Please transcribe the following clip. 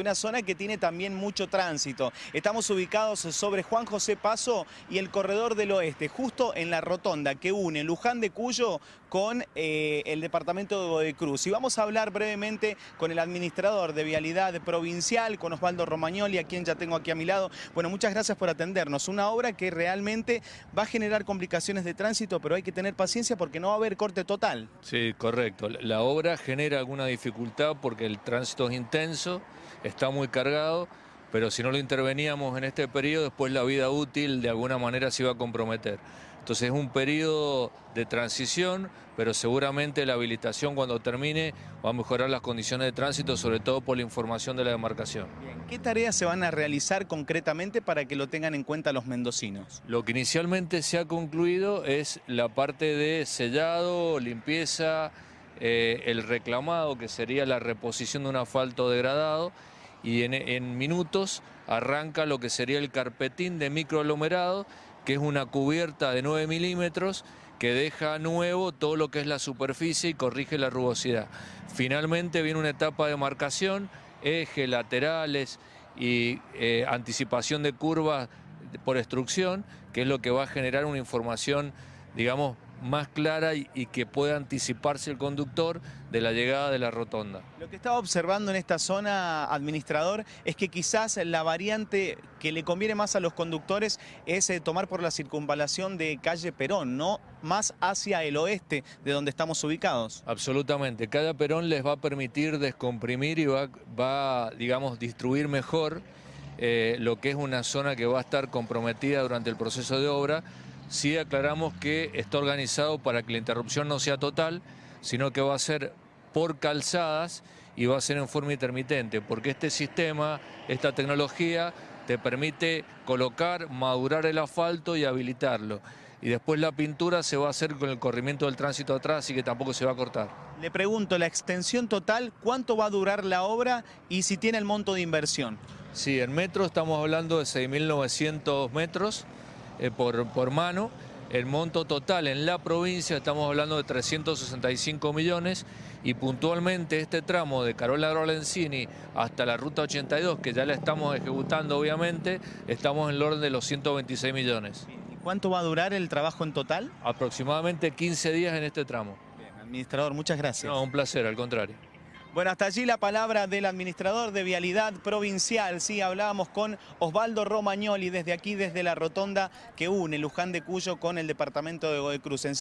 una zona que tiene también mucho tránsito. Estamos ubicados sobre Juan José Paso y el Corredor del Oeste, justo en la rotonda que une Luján de Cuyo con eh, el departamento de Godecruz. Y vamos a hablar brevemente con el administrador de Vialidad Provincial, con Osvaldo Romagnoli, a quien ya tengo aquí a mi lado. Bueno, muchas gracias por atendernos. Una obra que realmente va a generar complicaciones de tránsito, pero hay que tener paciencia porque no va a haber corte total. Sí, correcto. La obra genera alguna dificultad porque el tránsito es intenso está muy cargado, pero si no lo interveníamos en este periodo, después la vida útil de alguna manera se iba a comprometer. Entonces es un periodo de transición, pero seguramente la habilitación cuando termine va a mejorar las condiciones de tránsito, sobre todo por la información de la demarcación. ¿Qué tareas se van a realizar concretamente para que lo tengan en cuenta los mendocinos? Lo que inicialmente se ha concluido es la parte de sellado, limpieza, eh, el reclamado, que sería la reposición de un asfalto degradado, y en, minutos arranca lo que sería el carpetín de microaglomerado, que es una cubierta de 9 milímetros que deja nuevo todo lo que es la superficie y corrige la rugosidad. Finalmente viene una etapa de marcación, ejes, laterales y eh, anticipación de curvas por extrucción, que es lo que va a generar una información, digamos, más clara y, que pueda anticiparse el conductor de la llegada de la rotonda. Lo que estaba observando en esta zona, administrador, es que quizás la variante que le conviene más a los conductores es eh, tomar por la circunvalación de calle Perón, no más hacia el oeste de donde estamos ubicados. Absolutamente, cada Perón les va a permitir descomprimir y va, va digamos, distribuir mejor eh, lo que es una zona que va a estar comprometida durante el proceso de obra sí aclaramos que está organizado para que la interrupción no sea total, sino que va a ser por calzadas y va a ser en forma intermitente, porque este sistema, esta tecnología, te permite colocar, madurar el asfalto y habilitarlo. Y después la pintura se va a hacer con el corrimiento del tránsito atrás, así que tampoco se va a cortar. Le pregunto, la extensión total, ¿cuánto va a durar la obra y si tiene el monto de inversión? Sí, en metros estamos hablando de 6.900 metros, eh, por, por mano. El monto total en la provincia estamos hablando de 365 millones y puntualmente este tramo de Carola Lorenzini hasta la ruta 82, que ya la estamos ejecutando obviamente, estamos en el orden de los 126 millones. ¿Y cuánto va a durar el trabajo en total? Aproximadamente 15 días en este tramo. Bien, administrador, muchas gracias. No, un placer, al contrario. Bueno, hasta allí la palabra del administrador de Vialidad Provincial. Sí, hablábamos con Osvaldo Romagnoli desde aquí, desde la rotonda que une Luján de Cuyo con el departamento de Godecruz.